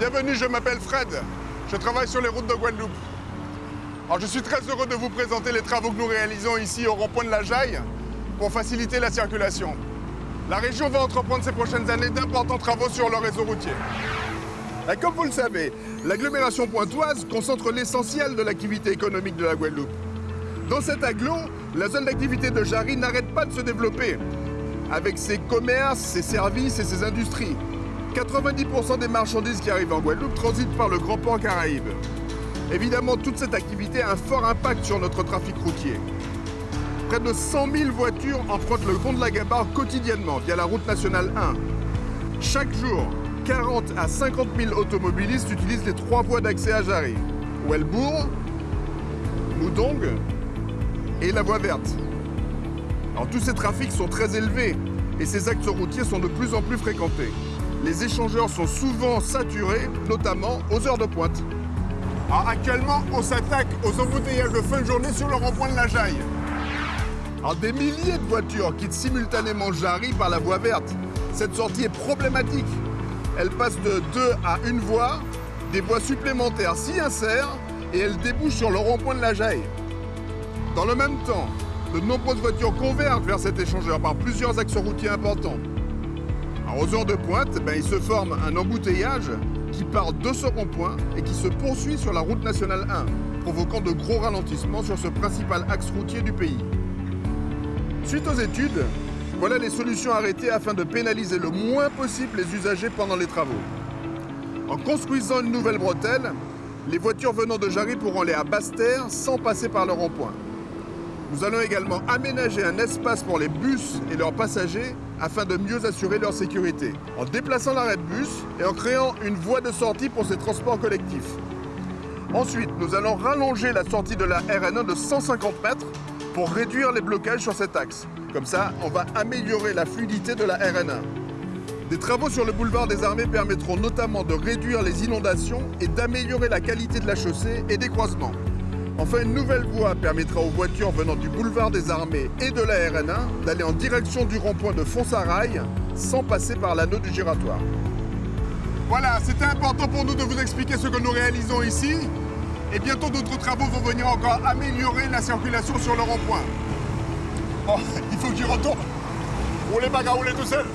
Bienvenue, je m'appelle Fred. Je travaille sur les routes de Guadeloupe. Alors, je suis très heureux de vous présenter les travaux que nous réalisons ici au rond-point de la Jaille pour faciliter la circulation. La région va entreprendre ces prochaines années d'importants travaux sur le réseau routier. Et comme vous le savez, l'agglomération pointoise concentre l'essentiel de l'activité économique de la Guadeloupe. Dans cet aglo, la zone d'activité de Jarry n'arrête pas de se développer, avec ses commerces, ses services et ses industries. 90% des marchandises qui arrivent en Guadeloupe transitent par le Grand Port Caraïbe. Évidemment, toute cette activité a un fort impact sur notre trafic routier. Près de 100 000 voitures empruntent le pont de la Gabarre quotidiennement via la route nationale 1. Chaque jour, 40 à 50 000 automobilistes utilisent les trois voies d'accès à Jarry. Welbourg, Moudong et la voie verte. Alors, tous ces trafics sont très élevés et ces axes routiers sont de plus en plus fréquentés. Les échangeurs sont souvent saturés, notamment aux heures de pointe. Alors, actuellement, on s'attaque aux embouteillages de fin de journée sur le rond-point de la Jaille. Alors, des milliers de voitures quittent simultanément Jarry par la voie verte. Cette sortie est problématique. Elle passe de deux à une voie, des voies supplémentaires s'y insèrent et elle débouche sur le rond-point de la Jaille. Dans le même temps, de nombreuses voitures convergent vers cet échangeur par plusieurs axes routiers importants. Alors, aux heures de pointe, ben, il se forme un embouteillage qui part de ce rond-point et qui se poursuit sur la route nationale 1, provoquant de gros ralentissements sur ce principal axe routier du pays. Suite aux études, voilà les solutions arrêtées afin de pénaliser le moins possible les usagers pendant les travaux. En construisant une nouvelle bretelle, les voitures venant de Jarry pourront aller à Basse-Terre sans passer par le rond-point. Nous allons également aménager un espace pour les bus et leurs passagers afin de mieux assurer leur sécurité, en déplaçant l'arrêt de bus et en créant une voie de sortie pour ces transports collectifs. Ensuite, nous allons rallonger la sortie de la RN1 de 150 mètres pour réduire les blocages sur cet axe. Comme ça, on va améliorer la fluidité de la RN1. Des travaux sur le boulevard des Armées permettront notamment de réduire les inondations et d'améliorer la qualité de la chaussée et des croisements. Enfin, une nouvelle voie permettra aux voitures venant du boulevard des Armées et de la RN1 d'aller en direction du rond-point de Fonsarail sans passer par l'anneau du giratoire. Voilà, c'était important pour nous de vous expliquer ce que nous réalisons ici. Et bientôt d'autres travaux vont venir encore améliorer la circulation sur le rond-point. Bon, il faut que j'y retourne. Roulez pas qu'à rouler tout seul.